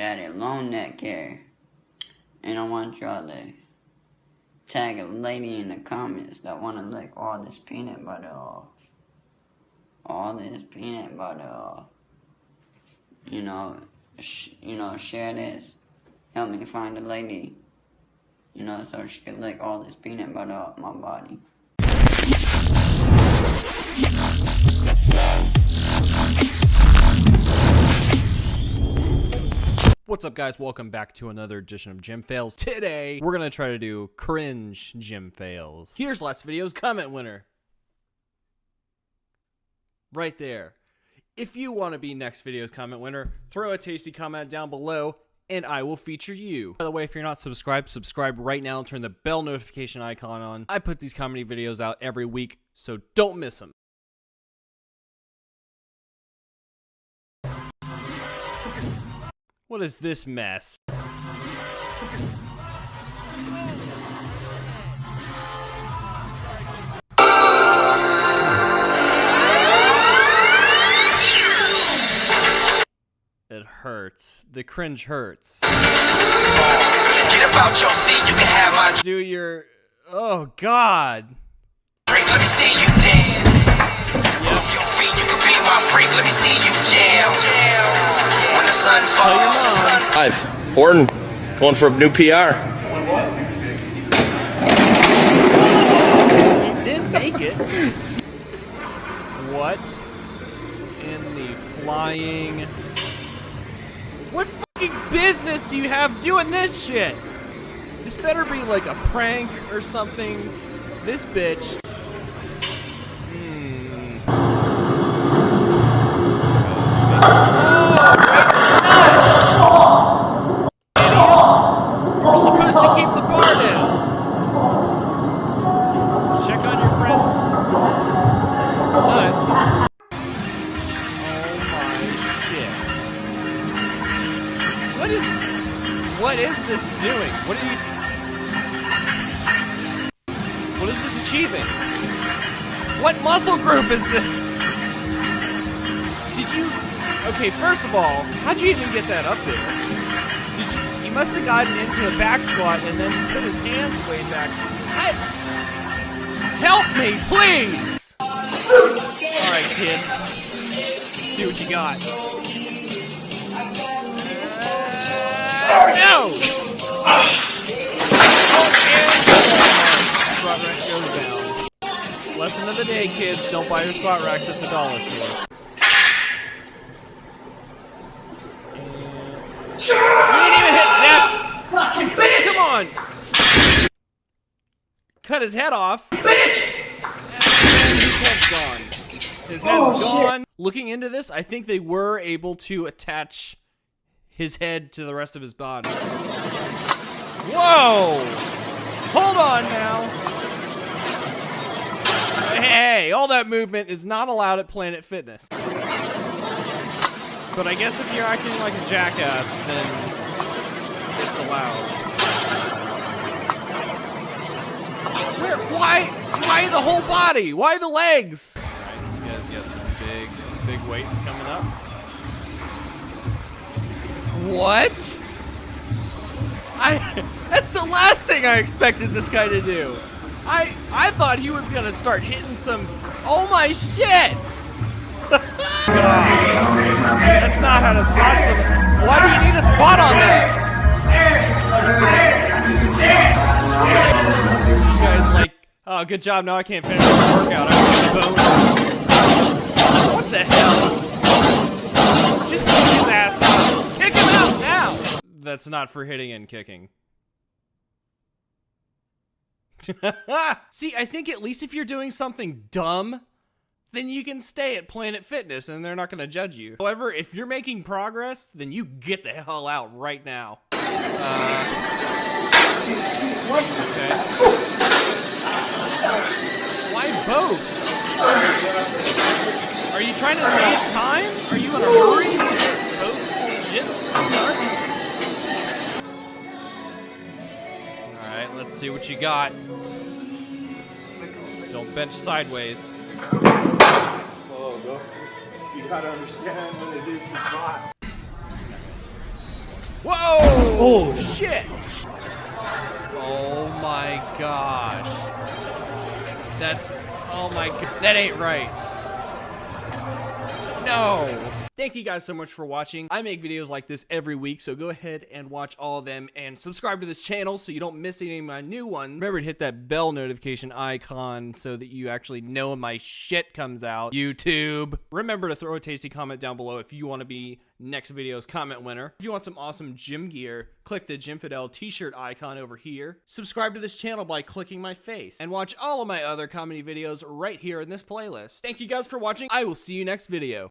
daddy long neck hair. And I want y'all to tag a lady in the comments that want to lick all this peanut butter off. All this peanut butter off. You know, you know, share this. Help me find a lady. You know, so she can lick all this peanut butter off my body. What's up guys, welcome back to another edition of Gym Fails. Today, we're gonna try to do cringe gym fails. Here's last video's comment winner. Right there. If you want to be next video's comment winner, throw a tasty comment down below and I will feature you. By the way, if you're not subscribed, subscribe right now and turn the bell notification icon on. I put these comedy videos out every week, so don't miss them. What is this mess? It hurts. The cringe hurts. Get about your seat, you can have my Do your Oh god. Drink, let me see you dance. Yep. Your feet, you can be my freak, let me see you jam. jam. Five. Horton, going for a new PR. He did make it. What in the flying... What fucking business do you have doing this shit? This better be like a prank or something. This bitch is this doing? What are you... What is this achieving? What muscle group is this? Did you... Okay, first of all, how'd you even get that up there? Did you... He must have gotten into a back squat and then put his hands way back. I... Help me, please! Alright, kid. See what you got. No! Squat rack goes down. Lesson of the day, kids. Don't buy your squat racks at the dollar store. You didn't even hit depth! Fucking bitch! Come on! Cut his head off. Bitch! his head's gone. His head's oh, gone. Shit. Looking into this, I think they were able to attach his head to the rest of his body. Whoa! Hold on now. Hey, all that movement is not allowed at Planet Fitness. But I guess if you're acting like a jackass, then it's allowed. Where? Why? Why the whole body? Why the legs? What? I that's the last thing I expected this guy to do. I I thought he was gonna start hitting some Oh my shit! that's not how to spot some Why do you need a spot on that? This guy's like, oh good job, now I can't finish the workout. I What the hell? Just kick his ass that's not for hitting and kicking. See, I think at least if you're doing something dumb, then you can stay at Planet Fitness and they're not going to judge you. However, if you're making progress, then you get the hell out right now. Uh, okay. Why both? Are you trying to save time? Are you in a hurry Alright, let's see what you got. Don't bench sideways. Oh, You gotta understand when it is the spot. Oh shit! Oh my gosh. That's oh my god. That ain't right. No. Thank you guys so much for watching. I make videos like this every week, so go ahead and watch all of them and subscribe to this channel so you don't miss any of my new ones. Remember to hit that bell notification icon so that you actually know when my shit comes out. YouTube. Remember to throw a tasty comment down below if you want to be next video's comment winner. If you want some awesome gym gear, click the Gymfidel t-shirt icon over here. Subscribe to this channel by clicking my face and watch all of my other comedy videos right here in this playlist. Thank you guys for watching. I will see you next video.